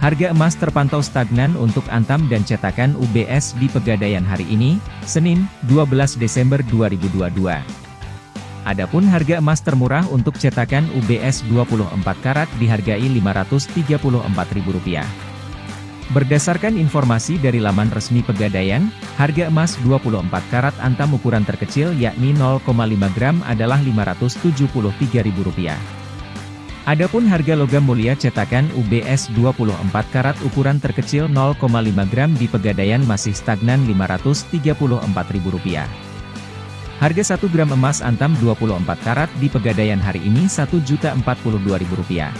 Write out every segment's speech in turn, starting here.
Harga emas terpantau stagnan untuk Antam dan cetakan UBS di Pegadaian hari ini, Senin, 12 Desember 2022. Adapun harga emas termurah untuk cetakan UBS 24 karat dihargai Rp534.000. Berdasarkan informasi dari laman resmi Pegadaian, harga emas 24 karat antam ukuran terkecil yakni 0,5 gram adalah Rp573.000. Adapun harga logam mulia cetakan UBS 24 karat ukuran terkecil 0,5 gram di Pegadaian masih stagnan Rp534.000. Harga 1 gram emas antam 24 karat di Pegadaian hari ini Rp1.042.000.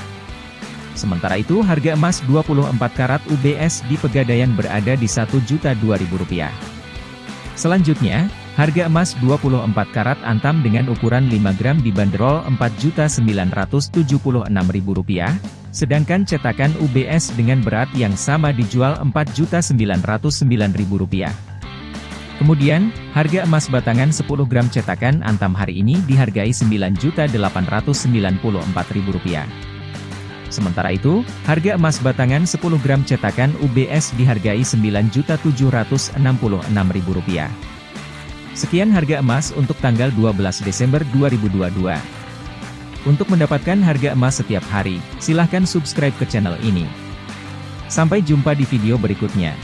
Sementara itu harga emas 24 karat UBS di Pegadaian berada di Rp1.002.000. Selanjutnya, harga emas 24 karat antam dengan ukuran 5 gram dibanderol Rp4.976.000, sedangkan cetakan UBS dengan berat yang sama dijual Rp4.909.000. Kemudian, harga emas batangan 10 gram cetakan antam hari ini dihargai Rp9.894.000. Sementara itu, harga emas batangan 10 gram cetakan UBS dihargai Rp9.766.000. Sekian harga emas untuk tanggal 12 Desember 2022. Untuk mendapatkan harga emas setiap hari, silahkan subscribe ke channel ini. Sampai jumpa di video berikutnya.